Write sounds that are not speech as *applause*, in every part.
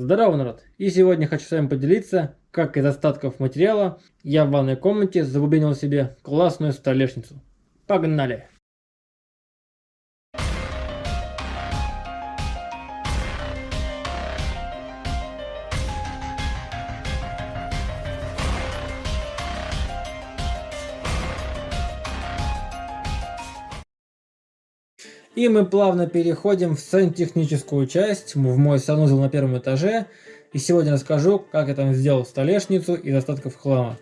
Здорово, народ! И сегодня хочу с вами поделиться, как из остатков материала я в ванной комнате забубенил себе классную столешницу. Погнали! И мы плавно переходим в сантехническую часть, в мой санузел на первом этаже. И сегодня расскажу, как я там сделал столешницу из остатков хлама.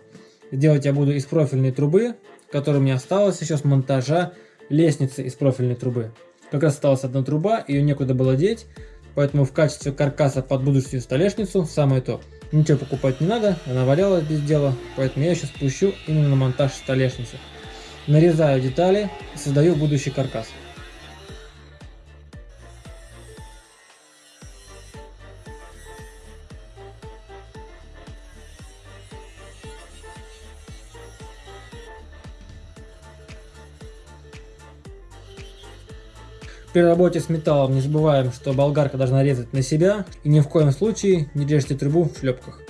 Делать я буду из профильной трубы, которая меня осталась еще с монтажа лестницы из профильной трубы. Как раз осталась одна труба, ее некуда было деть, поэтому в качестве каркаса под будущую столешницу самое то. Ничего покупать не надо, она валялась без дела, поэтому я сейчас спущу именно на монтаж столешницы. Нарезаю детали и создаю будущий каркас. При работе с металлом не забываем, что болгарка должна резать на себя и ни в коем случае не режьте трубу в шлепках.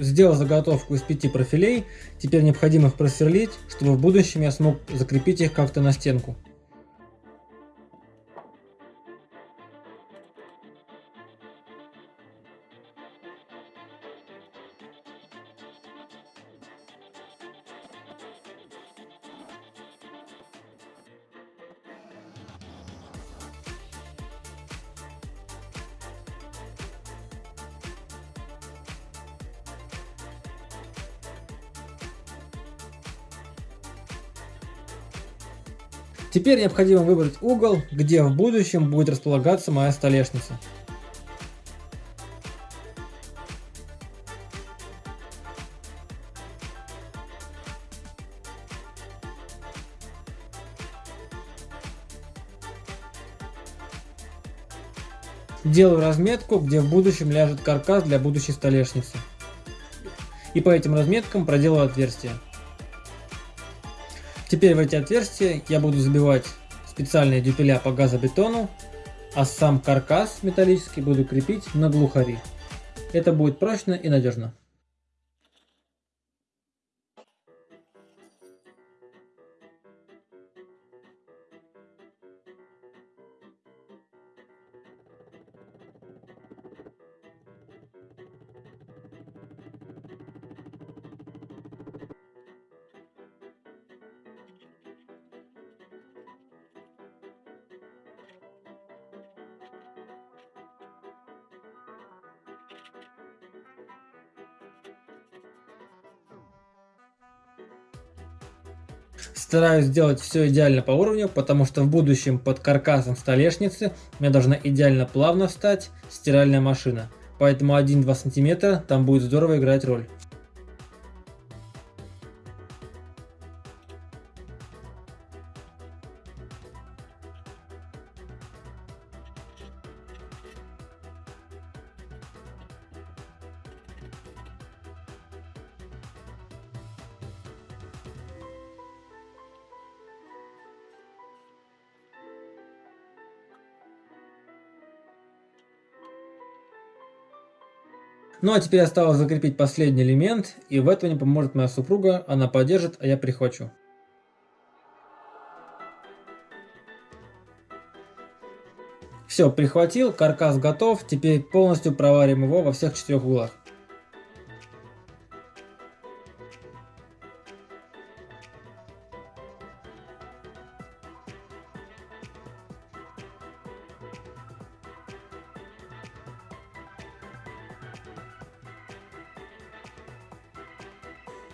Сделал заготовку из пяти профилей, теперь необходимо их просверлить, чтобы в будущем я смог закрепить их как-то на стенку. Теперь необходимо выбрать угол, где в будущем будет располагаться моя столешница. Делаю разметку, где в будущем ляжет каркас для будущей столешницы. И по этим разметкам проделаю отверстие. Теперь в эти отверстия я буду забивать специальные дюпеля по газобетону, а сам каркас металлический буду крепить на глухари. Это будет прочно и надежно. Стараюсь сделать все идеально по уровню, потому что в будущем под каркасом столешницы меня должна идеально плавно встать стиральная машина. Поэтому 1-2 см там будет здорово играть роль. Ну а теперь осталось закрепить последний элемент, и в этом мне поможет моя супруга, она поддержит, а я прихвачу. Все, прихватил, каркас готов, теперь полностью проварим его во всех четырех углах.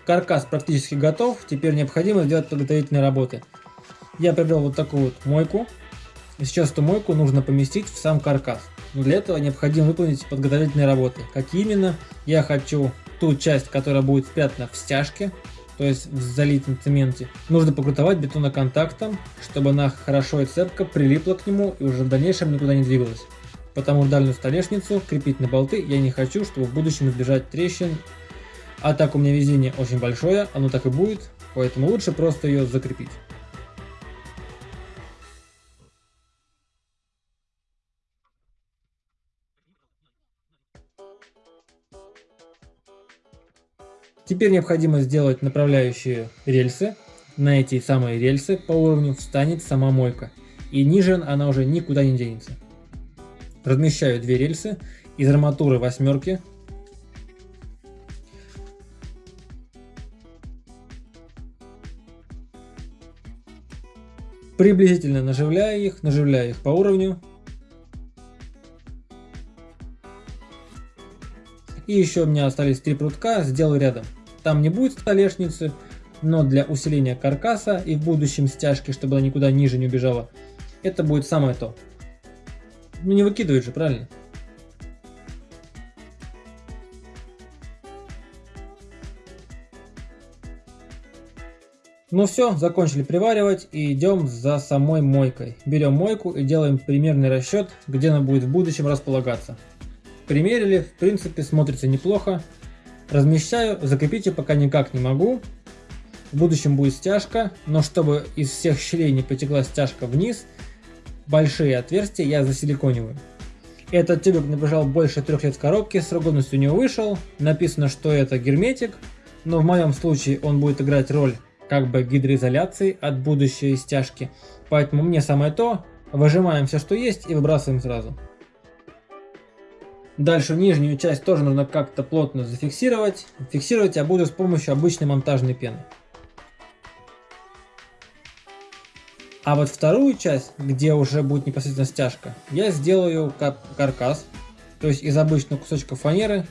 Каркас практически готов, теперь необходимо сделать подготовительные работы. Я приобрел вот такую вот мойку. Сейчас эту мойку нужно поместить в сам каркас. Но для этого необходимо выполнить подготовительные работы. Как именно? Я хочу ту часть, которая будет спрятана в стяжке, то есть в залитом цементе, нужно покрутовать бетоноконтактом, чтобы она хорошо и цепко прилипла к нему и уже в дальнейшем никуда не двигалась. потому дальнюю столешницу крепить на болты я не хочу, чтобы в будущем избежать трещин. А так у меня везение очень большое, оно так и будет, поэтому лучше просто ее закрепить. Теперь необходимо сделать направляющие рельсы. На эти самые рельсы по уровню встанет сама мойка. И ниже она уже никуда не денется. Размещаю две рельсы из арматуры восьмерки. Приблизительно наживляю их, наживляю их по уровню. И еще у меня остались три прутка, сделаю рядом. Там не будет столешницы, но для усиления каркаса и в будущем стяжки, чтобы она никуда ниже не убежала, это будет самое то. Ну не выкидывает же, правильно? Ну все, закончили приваривать и идем за самой мойкой. Берем мойку и делаем примерный расчет, где она будет в будущем располагаться. Примерили, в принципе смотрится неплохо. Размещаю, закрепить ее пока никак не могу. В будущем будет стяжка, но чтобы из всех щелей не потекла стяжка вниз, большие отверстия я засиликониваю. Этот тюбик набежал больше трех лет в коробке, срок годности у него вышел, написано, что это герметик, но в моем случае он будет играть роль как бы гидроизоляции от будущей стяжки, поэтому мне самое то, выжимаем все, что есть и выбрасываем сразу. Дальше нижнюю часть тоже нужно как-то плотно зафиксировать. Фиксировать я буду с помощью обычной монтажной пены. А вот вторую часть, где уже будет непосредственно стяжка, я сделаю как каркас. То есть из обычного кусочка фанеры.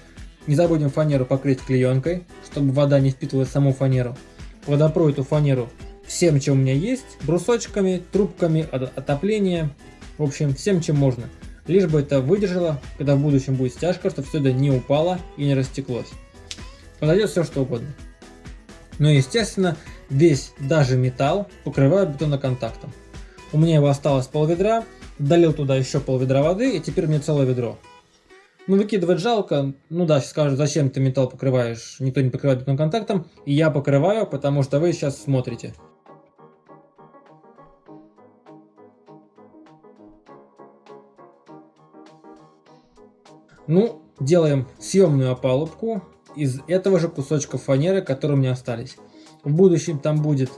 Не забудем фанеру покрыть клеенкой, чтобы вода не впитывала саму фанеру. Водопрою эту фанеру всем, чем у меня есть. Брусочками, трубками, отопление. В общем, всем, чем можно лишь бы это выдержало, когда в будущем будет стяжка, чтобы все это не упало и не растеклось. Подойдет все что угодно. Но естественно, весь, даже металл, покрываю бетоноконтактом. У меня его осталось пол ведра, долил туда еще пол ведра воды и теперь меня целое ведро. Ну выкидывать жалко, ну да, сейчас скажут, зачем ты металл покрываешь, никто не покрывает бетоноконтактом, и я покрываю, потому что вы сейчас смотрите. Ну, делаем съемную опалубку из этого же кусочка фанеры, которые у меня остались. В будущем там будет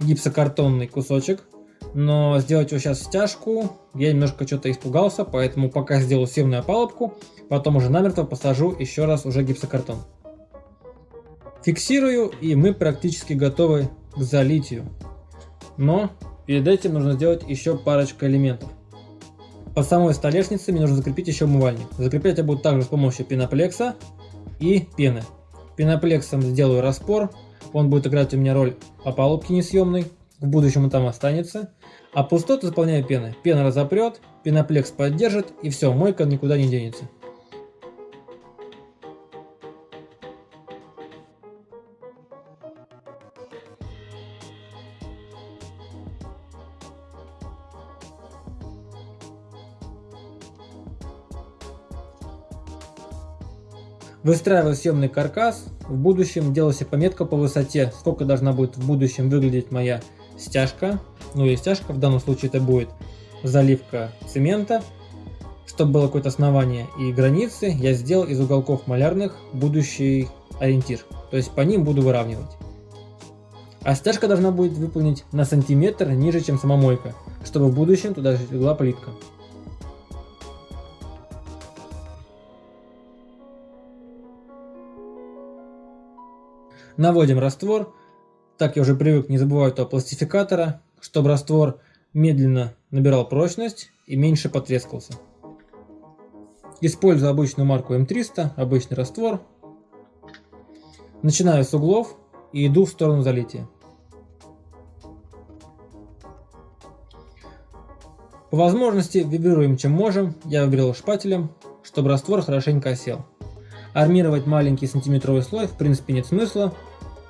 гипсокартонный кусочек, но сделать его сейчас стяжку я немножко что-то испугался, поэтому пока сделаю съемную опалубку, потом уже намертво посажу еще раз уже гипсокартон. Фиксирую и мы практически готовы к залитию. Но перед этим нужно сделать еще парочку элементов. По самой столешнице мне нужно закрепить еще умывальник. Закреплять я буду также с помощью пеноплекса и пены. Пеноплексом сделаю распор, он будет играть у меня роль опалубки несъемной, в будущем он там останется. А пустоту заполняю пеной. Пена разопрет, пеноплекс поддержит и все, мойка никуда не денется. Выстраиваю съемный каркас, в будущем делаю себе пометку по высоте, сколько должна будет в будущем выглядеть моя стяжка. Ну и стяжка, в данном случае это будет заливка цемента. Чтобы было какое-то основание и границы, я сделал из уголков малярных будущий ориентир. То есть по ним буду выравнивать. А стяжка должна будет выполнить на сантиметр ниже, чем сама мойка, чтобы в будущем туда легла плитка. Наводим раствор. Так я уже привык, не забываю этого пластификатора, чтобы раствор медленно набирал прочность и меньше потрескался. Использую обычную марку М300, обычный раствор. Начинаю с углов и иду в сторону залития. По возможности вибрируем чем можем, я выбрал шпателем, чтобы раствор хорошенько осел. Армировать маленький сантиметровый слой в принципе нет смысла,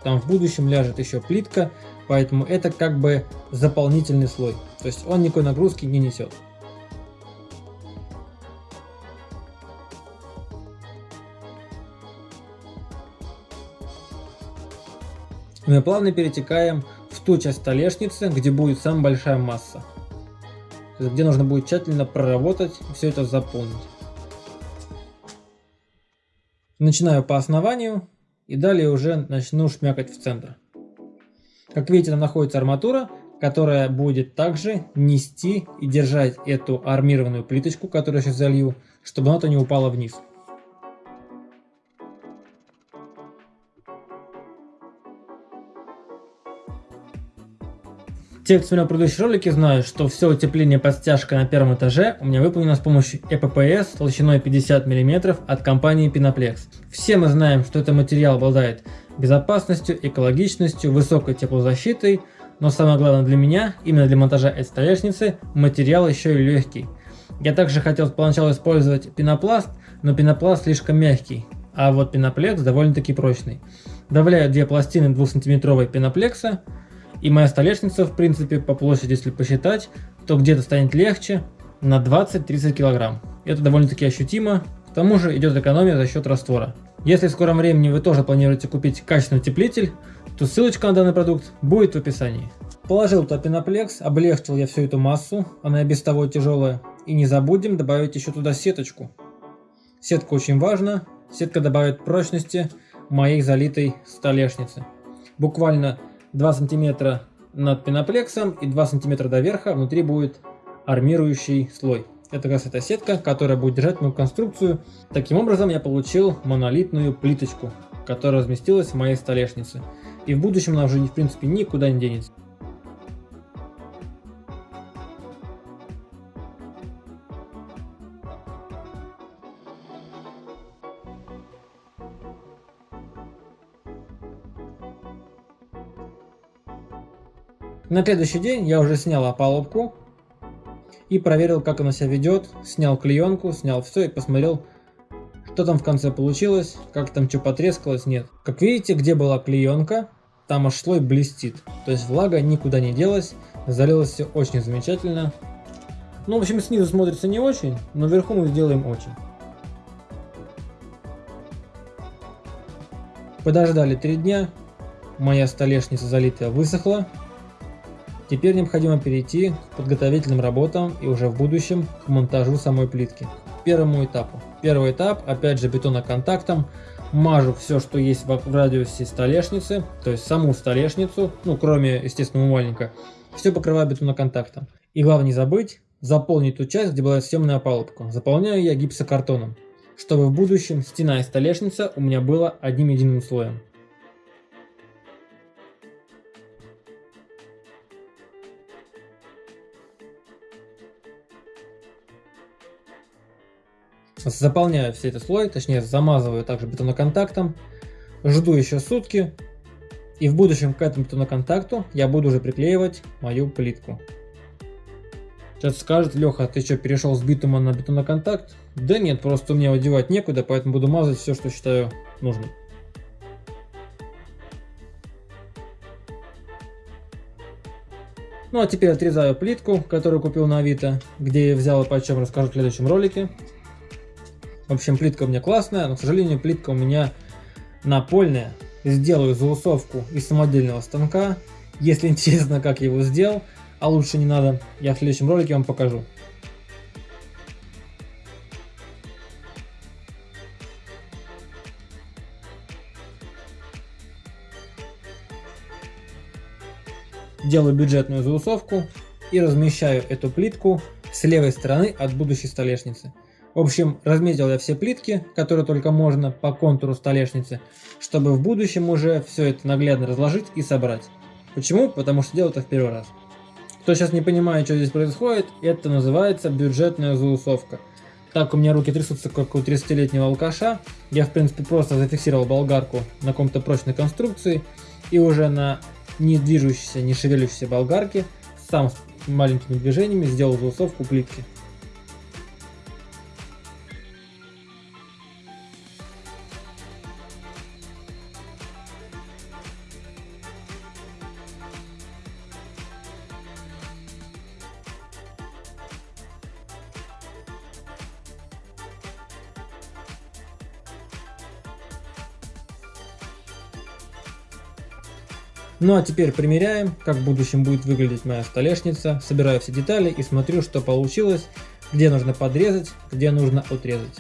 там в будущем ляжет еще плитка, Поэтому это как бы заполнительный слой. То есть он никакой нагрузки не несет. Ну Мы плавно перетекаем в ту часть столешницы, где будет самая большая масса. Где нужно будет тщательно проработать, все это заполнить. Начинаю по основанию и далее уже начну шмякать в центр. Как видите, там находится арматура, которая будет также нести и держать эту армированную плиточку, которую я сейчас залью, чтобы она-то не упала вниз. Те, кто смотрел предыдущие ролики, знают, что все утепление под стяжкой на первом этаже у меня выполнено с помощью EPPS толщиной 50 мм от компании Pinaplex. Все мы знаем, что этот материал обладает безопасностью, экологичностью, высокой теплозащитой, но самое главное для меня, именно для монтажа этой столешницы, материал еще и легкий. Я также хотел поначалу использовать пенопласт, но пенопласт слишком мягкий, а вот пеноплекс довольно-таки прочный. Добавляю две пластины 2 сантиметровой пеноплекса, и моя столешница, в принципе, по площади, если посчитать, то где-то станет легче на 20-30 килограмм. Это довольно-таки ощутимо, к тому же идет экономия за счет раствора. Если в скором времени вы тоже планируете купить качественный утеплитель, то ссылочка на данный продукт будет в описании. Положил туда пеноплекс, облегчил я всю эту массу, она и без того тяжелая. И не забудем добавить еще туда сеточку. Сетка очень важна, сетка добавит прочности моей залитой столешницы. Буквально 2 сантиметра над пеноплексом и 2 сантиметра до верха внутри будет армирующий слой. Это как раз эта сетка, которая будет держать мою конструкцию. Таким образом я получил монолитную плиточку, которая разместилась в моей столешнице. И в будущем она уже в принципе никуда не денется. На следующий день я уже снял опалубку и проверил, как она себя ведет. Снял клеенку, снял все и посмотрел, что там в конце получилось, как там что потрескалось, нет. Как видите, где была клеенка, там аж слой блестит. То есть влага никуда не делась, залилось все очень замечательно. Ну, в общем, снизу смотрится не очень, но вверху мы сделаем очень. Подождали три дня, моя столешница залитая высохла, Теперь необходимо перейти к подготовительным работам и уже в будущем к монтажу самой плитки. Первому этапу. Первый этап, опять же бетоноконтактом, мажу все, что есть в радиусе столешницы, то есть саму столешницу, ну кроме, естественно, умывальника, все покрываю бетоноконтактом. И главное не забыть заполнить ту часть, где была съемная опалубка. Заполняю я гипсокартоном, чтобы в будущем стена и столешница у меня была одним единым слоем. Заполняю все этот слой, точнее замазываю также бетоноконтактом. Жду еще сутки. И в будущем к этому бетоноконтакту я буду уже приклеивать мою плитку. Сейчас скажет, Леха, ты что, перешел с битума на бетоноконтакт? Да нет, просто меня одевать некуда, поэтому буду мазать все, что считаю нужным. Ну а теперь отрезаю плитку, которую купил на Авито, где я взял и почем расскажу в следующем ролике. В общем, плитка у меня классная, но, к сожалению, плитка у меня напольная. Сделаю заусовку из самодельного станка. Если *laughs* интересно, как я его сделал, а лучше не надо, я в следующем ролике вам покажу. Делаю бюджетную заусовку и размещаю эту плитку с левой стороны от будущей столешницы. В общем, разметил я все плитки, которые только можно по контуру столешницы, чтобы в будущем уже все это наглядно разложить и собрать. Почему? Потому что делаю это в первый раз. Кто сейчас не понимает, что здесь происходит, это называется бюджетная заусовка. Так у меня руки трясутся, как у 30-летнего алкаша. Я, в принципе, просто зафиксировал болгарку на каком-то прочной конструкции. И уже на не движущейся, не шевелящейся болгарке сам с маленькими движениями сделал заусовку плитки. Ну а теперь примеряем, как в будущем будет выглядеть моя столешница. Собираю все детали и смотрю, что получилось, где нужно подрезать, где нужно отрезать.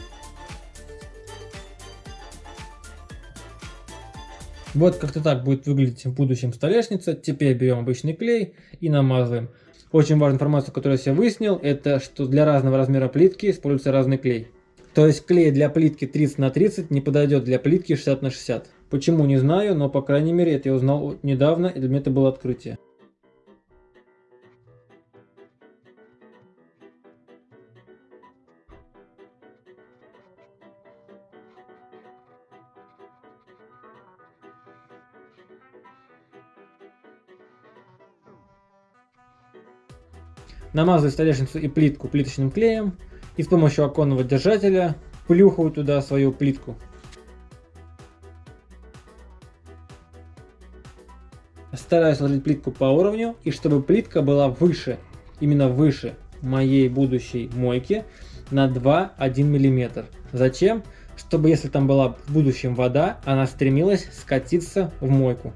Вот как-то так будет выглядеть в будущем столешница. Теперь берем обычный клей и намазываем. Очень важная информация, которую я выяснил, это что для разного размера плитки используется разный клей. То есть клей для плитки 30 на 30 не подойдет для плитки 60 на 60. Почему не знаю, но по крайней мере это я узнал недавно и для меня это было открытие. Намазываю столешницу и плитку плиточным клеем и с помощью оконного держателя плюхаю туда свою плитку. Стараюсь ложить плитку по уровню и чтобы плитка была выше, именно выше моей будущей мойки на 2-1 мм. Зачем? Чтобы если там была в будущем вода, она стремилась скатиться в мойку,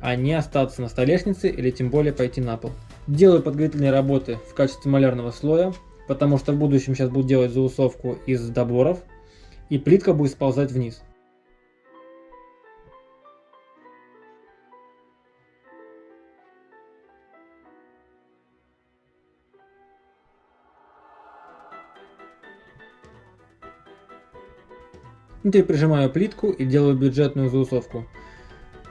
а не остаться на столешнице или тем более пойти на пол. Делаю подготовительные работы в качестве малярного слоя, потому что в будущем сейчас буду делать заусовку из доборов, и плитка будет сползать вниз. Теперь прижимаю плитку и делаю бюджетную заусовку.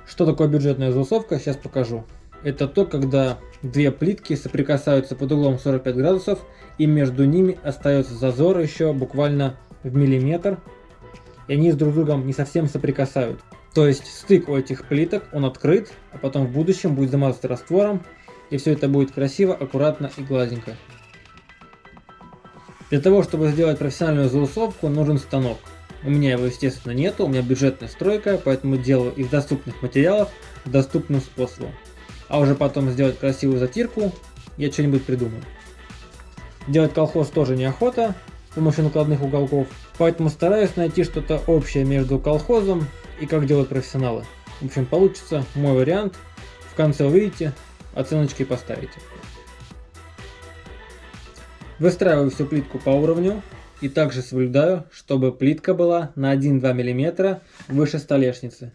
Что такое бюджетная заусовка, сейчас покажу. Это то, когда две плитки соприкасаются под углом 45 градусов и между ними остается зазор еще буквально в миллиметр. И они с друг другом не совсем соприкасают. То есть стык у этих плиток, он открыт, а потом в будущем будет замазаться раствором. И все это будет красиво, аккуратно и гладенько. Для того, чтобы сделать профессиональную заусовку, нужен станок. У меня его, естественно, нету, у меня бюджетная стройка, поэтому делаю из доступных материалов доступным способом а уже потом сделать красивую затирку, я что-нибудь придумаю. Делать колхоз тоже неохота с помощью накладных уголков, поэтому стараюсь найти что-то общее между колхозом и как делают профессионалы. В общем, получится мой вариант. В конце увидите, оценочки поставите. Выстраиваю всю плитку по уровню и также соблюдаю, чтобы плитка была на 1-2 мм выше столешницы.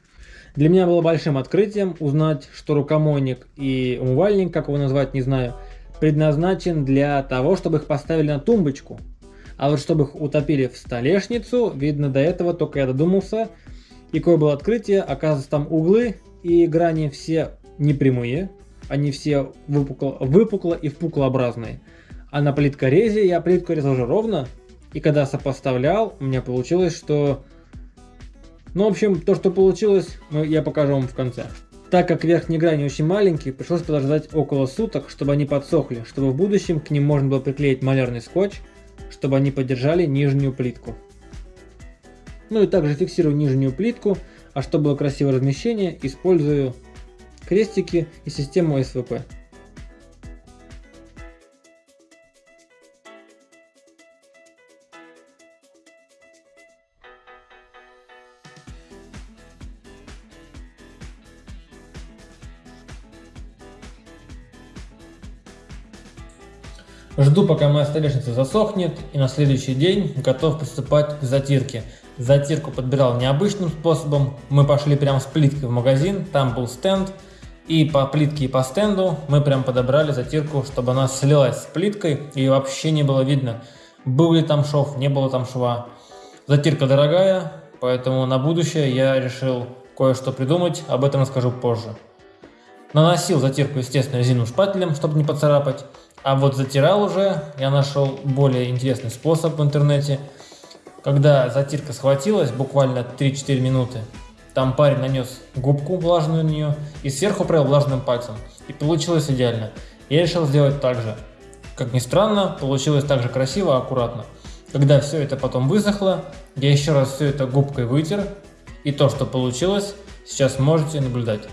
Для меня было большим открытием узнать, что рукомойник и умывальник, как его назвать, не знаю, предназначен для того, чтобы их поставили на тумбочку. А вот чтобы их утопили в столешницу, видно до этого только я додумался. И какое было открытие, оказывается там углы и грани все непрямые, они все выпукло, выпукло и впуклообразные. А на плиткорезе я плитку резал уже ровно, и когда сопоставлял, у меня получилось, что ну, в общем, то, что получилось, я покажу вам в конце. Так как верхние грани очень маленькие, пришлось подождать около суток, чтобы они подсохли, чтобы в будущем к ним можно было приклеить малярный скотч, чтобы они поддержали нижнюю плитку. Ну и также фиксирую нижнюю плитку, а чтобы было красивое размещение, использую крестики и систему СВП. Жду, пока моя столешница засохнет, и на следующий день готов приступать к затирке. Затирку подбирал необычным способом. Мы пошли прямо с плиткой в магазин, там был стенд, и по плитке и по стенду мы прям подобрали затирку, чтобы она слилась с плиткой и вообще не было видно, был ли там шов, не было там шва. Затирка дорогая, поэтому на будущее я решил кое-что придумать, об этом расскажу позже. Наносил затирку, естественно, резиновым шпателем, чтобы не поцарапать. А вот затирал уже, я нашел более интересный способ в интернете. Когда затирка схватилась, буквально 3-4 минуты, там парень нанес губку влажную на нее и сверху провел влажным пальцем. И получилось идеально. Я решил сделать так же. Как ни странно, получилось так же красиво, аккуратно. Когда все это потом высохло, я еще раз все это губкой вытер. И то, что получилось, сейчас можете наблюдать.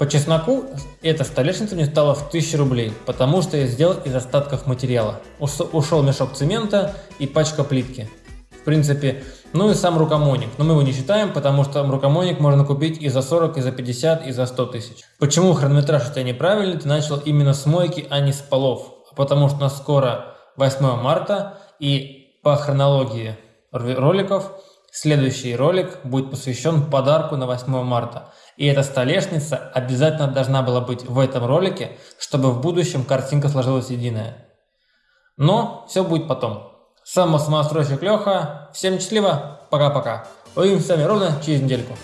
По чесноку эта столешница мне стала в 1000 рублей, потому что я сделал из остатков материала. Ушел мешок цемента и пачка плитки. в принципе. Ну и сам рукомойник. Но мы его не считаем, потому что рукомойник можно купить и за 40, и за 50, и за 100 тысяч. Почему хронометраж у тебя неправильный? Ты начал именно с мойки, а не с полов. Потому что у нас скоро 8 марта, и по хронологии роликов следующий ролик будет посвящен подарку на 8 марта. И эта столешница обязательно должна была быть в этом ролике, чтобы в будущем картинка сложилась единая. Но все будет потом. Сам самостройщик Леха. Всем счастливо. Пока-пока. Увидимся с вами ровно через недельку.